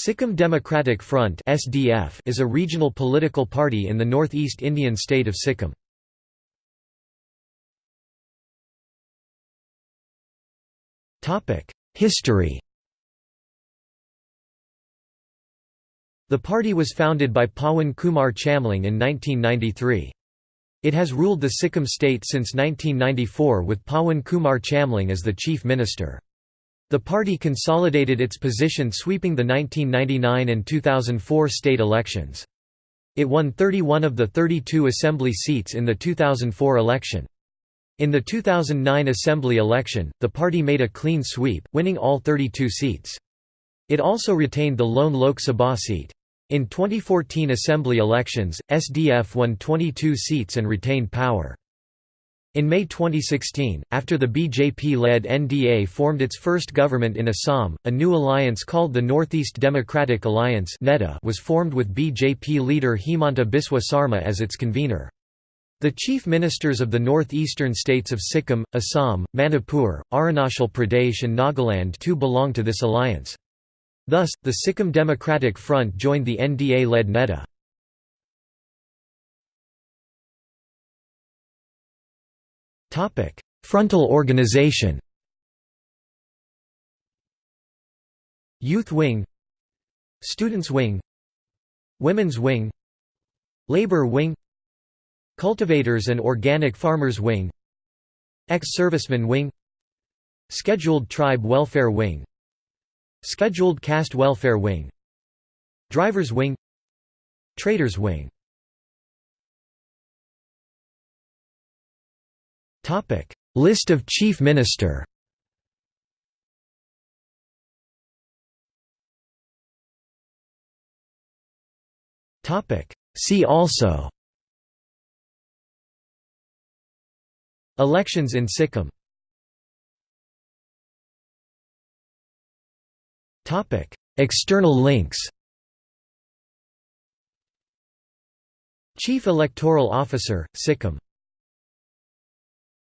Sikkim Democratic Front (SDF) is a regional political party in the northeast Indian state of Sikkim. Topic: History. The party was founded by Pawan Kumar Chamling in 1993. It has ruled the Sikkim state since 1994 with Pawan Kumar Chamling as the chief minister. The party consolidated its position sweeping the 1999 and 2004 state elections. It won 31 of the 32 assembly seats in the 2004 election. In the 2009 assembly election, the party made a clean sweep, winning all 32 seats. It also retained the lone Lok Sabha seat. In 2014 assembly elections, SDF won 22 seats and retained power. In May 2016, after the BJP-led NDA formed its first government in Assam, a new alliance called the Northeast Democratic Alliance was formed with BJP leader Himanta Biswa Sarma as its convener. The chief ministers of the northeastern states of Sikkim, Assam, Manipur, Arunachal Pradesh and Nagaland too belong to this alliance. Thus, the Sikkim Democratic Front joined the NDA-led NEDA. Frontal organization Youth Wing Students Wing Women's Wing Labor Wing Cultivators and Organic Farmers Wing Ex-Servicemen Wing Scheduled Tribe Welfare Wing Scheduled Caste Welfare Wing Drivers Wing Traders Wing List of Chief Minister See also Elections in Sikkim External links Chief Electoral Officer, Sikkim